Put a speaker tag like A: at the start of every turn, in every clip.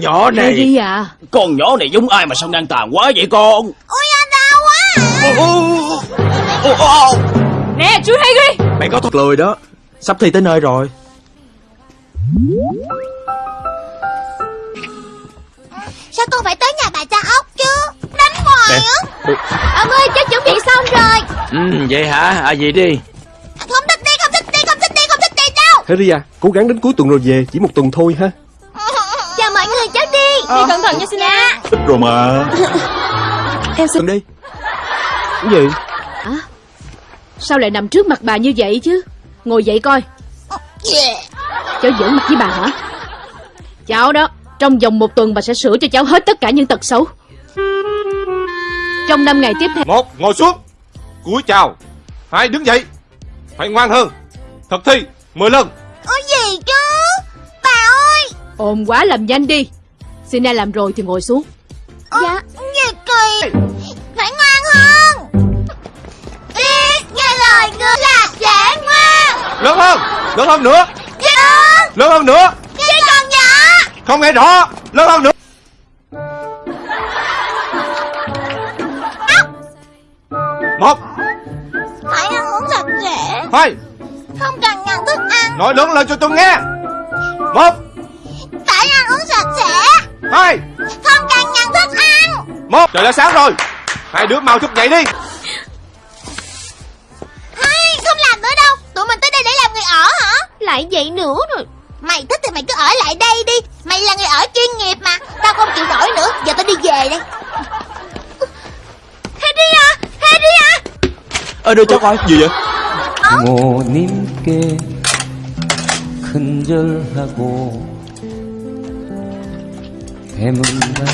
A: Nhỏ này.
B: Harry à
A: Con nhỏ này giống ai mà sao ngang tàn quá vậy con?
C: Ôi anh đau quá à.
A: Ô, ô, ô, ô.
B: Nè chú Harry
A: Mày có thật
D: Lười đó. Sắp thi tới nơi rồi.
C: Sao con phải tới nhà bà cha ốc chứ? Đánh hoài á. Ông ơi cháu chuẩn bị xong rồi.
A: Ừ vậy hả? À gì đi.
C: Không thích đi không thích đi không thích đi không thích đi đâu
D: Harry à Cố gắng đến cuối tuần rồi về Chỉ một tuần thôi ha
C: đi
B: Đi cẩn thận nha Sina.
C: Dạ
D: Thích rồi mà.
B: Em xin
D: Đi. Cái gì?
B: Sao lại nằm trước mặt bà như vậy chứ? Ngồi dậy coi. Cháu giỡn mặt với bà hả? Cháu đó Trong vòng một tuần bà sẽ sửa cho cháu hết tất cả những tật xấu. Trong năm ngày tiếp theo
E: Một, ngồi xuống. Cúi chào. Hai, đứng dậy. Phải ngoan hơn. Thật thi, 10 lần.
C: Ôi gì chứ? Bà ơi!
B: Ồn quá làm nhanh đi Sina làm rồi thì ngồi xuống.
C: Dạ. Gì kỳ. Phải ngoan hơn. Biết nghe lời người là sẽ ngoan.
E: Lớn hơn, lớn hơn nữa.
C: Dạ.
E: Lớn hơn nữa.
C: Chỉ còn nhỏ
E: Không nghe rõ. Lớn hơn nữa. Một,
C: Phải ăn uống sạch sẽ
E: hai.
C: Không cần nhận thức ăn.
E: Nói lớn lên cho tôi nghe. Một,
C: Phải ăn uống sạch sẽ
E: hai
C: Không cần nhận thức ăn
E: Một, trời đã sáng rồi Hai đứa mau thức dậy đi
C: Hay, không làm nữa đâu Tụi mình tới đây để làm người ở hả Lại vậy nữa rồi Mày thích thì mày cứ ở lại đây đi Mày là người ở chuyên nghiệp mà Tao không chịu nổi nữa Giờ tao đi về đây Harry à Harry à
D: Ờ đưa cho coi Gì vậy
F: 부모님께 큰절하고 Emundase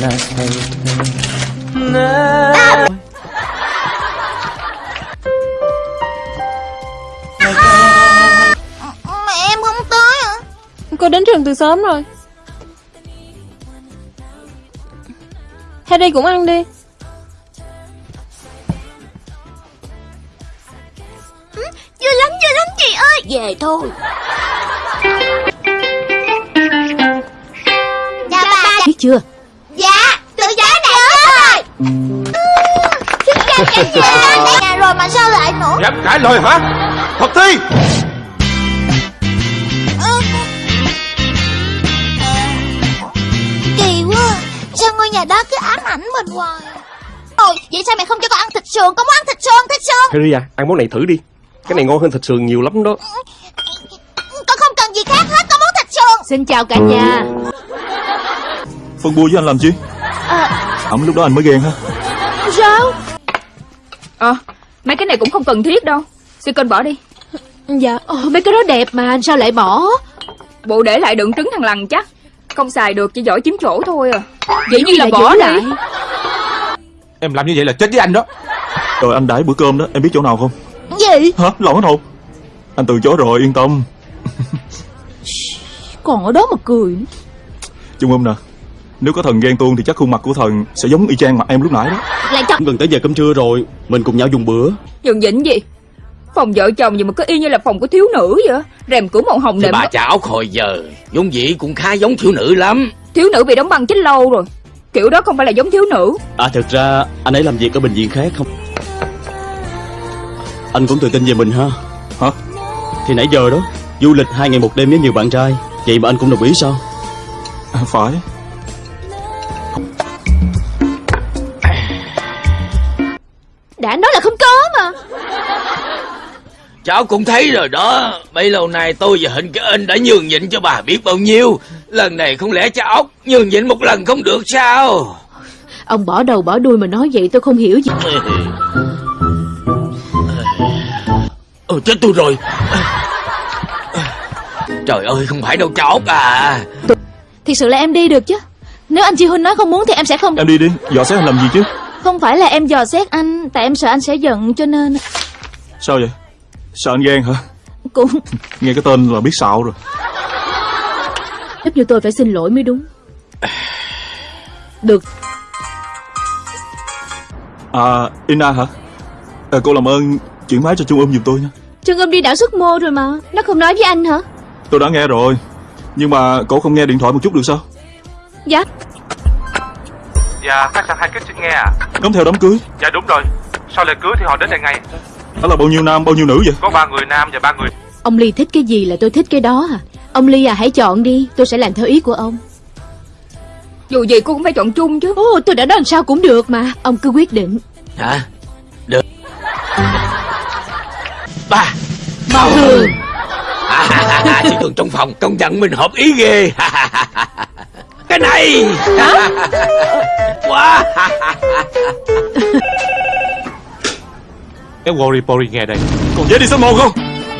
F: Nasaite Na
C: Mà em không tới à?
G: Cô đến trường từ sớm rồi. Hay đi cũng ăn đi.
C: Chưa lắm, chưa lắm chị ơi. Về thôi.
B: Chưa?
C: Dạ Tự giá chết rồi. Xin chào cả nhà. Tại nhà rồi mà sao lại nữa?
E: Dám cãi lời hả? Thật thi.
C: Kỳ quá. Sao ngôi nhà đó cứ ám ảnh mình hoài? Ôi vậy sao mày không cho con ăn thịt sườn? Con muốn ăn thịt sườn thịt sườn.
D: Harry à Ăn món này thử đi. Cái này ngon hơn thịt sườn nhiều lắm đó.
C: Con không cần gì khác hết Con muốn thịt sườn.
B: Xin chào cả nhà
H: Phân bua với anh làm chi? Ẩm lúc đó anh mới ghen ha
B: Sao?
G: Ờ Mấy cái này cũng không cần thiết đâu. Sư kênh bỏ đi.
B: Dạ. Ồ, Mấy cái đó đẹp mà sao lại bỏ?
G: Bộ để lại đựng trứng thằng lằn chắc. Không xài được chỉ giỏi chiếm chỗ thôi à.
B: Vậy như là
G: là
B: bỏ lại
G: đi.
E: Em làm như vậy là chết với anh đó.
H: Rồi anh đãi bữa cơm đó Em biết chỗ nào không?
C: Gì?
H: Hả? Lộn hết hồn Anh từ chối rồi yên tâm.
B: Còn ở đó mà cười
H: Trung âm nè Nếu có thần ghen tuông thì chắc khuôn mặt của thần Sẽ giống y chang mặt em lúc nãy đó.
B: Lại chọc
D: Gần tới giờ cơm trưa rồi Mình cùng nhau dùng bữa.
G: Dừng dĩnh gì? Phòng vợ chồng gì mà cứ y như là phòng của thiếu nữ vậy? Rèm cửa màu hồng nệm
A: bà ốc hồi giờ vốn dĩ cũng khá giống thiếu nữ lắm.
G: Thiếu nữ bị đóng băng chết lâu rồi. Kiểu đó không phải là giống thiếu nữ.
D: À thực ra anh ấy làm việc ở bệnh viện khác không? Anh cũng tự tin về mình ha.
H: Hả?
D: Thì nãy giờ đó Du lịch hai ngày một đêm với nhiều bạn trai Vậy mà anh cũng đồng ý sao?
H: À, Phải
A: Cháu cũng thấy rồi đó. Bấy lâu nay tôi và Hình cái Ân đã nhường nhịn cho bà biết bao nhiêu. Lần này không lẽ cha ốc nhường nhịn một lần không được sao?
B: Ông bỏ đầu bỏ đuôi mà nói vậy tôi không hiểu gì.
A: Ờ chết tôi rồi. Trời ơi không phải đâu cha ốc à.
B: Thật sự là em đi được chứ. Nếu anh Chi Huynh nói không muốn thì em sẽ không
H: Em đi đi Dò xét anh làm gì chứ?
B: Không phải là em dò xét anh Tại em sợ anh sẽ giận cho nên
H: Sao vậy Sợ anh ghen hả?
B: Cũng
H: Nghe cái tên là biết xạo rồi.
B: Giúp như tôi phải xin lỗi mới đúng. Được.
H: À Ina hả? À, Cô làm ơn chuyển máy cho Trung âm giùm tôi nha.
B: Trương Âm đi đảo xuất mô rồi mà. Nó không nói với anh hả?
H: Tôi đã nghe rồi. Nhưng mà cậu không nghe điện thoại một chút được sao?
B: Dạ.
E: Dạ khách sạn hai kích xin nghe à.
H: Cấm theo đám cưới.
E: Dạ đúng rồi. Sau lễ cưới thì họ đến đây ngay
H: Đó là bao nhiêu nam bao nhiêu nữ vậy?
E: Có ba người nam và ba người
B: Ông Ly thích cái gì là tôi thích cái đó à? Ông Ly à hãy chọn đi Tôi sẽ làm theo ý của ông.
G: Dù gì cô cũng phải chọn chung chứ.
B: Ồ tôi đã nói làm sao cũng được mà Ông cứ quyết định.
A: Hả? Được. Ba.
B: Màu thường
A: Chị Thường trong phòng công nhận mình hợp ý ghê. Cái này. Quá
E: cái Worry Pori nghe đây.
H: Còn vé đi số một không?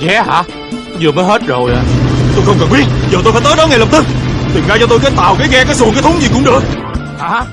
E: Vé hả? Vừa mới hết rồi à.
H: Tôi không cần biết. Giờ tôi phải tới đó ngay lập tức. Tìm ngay cho tôi cái tàu, cái ghe, cái xuồng, cái thúng gì cũng được.
E: Hả?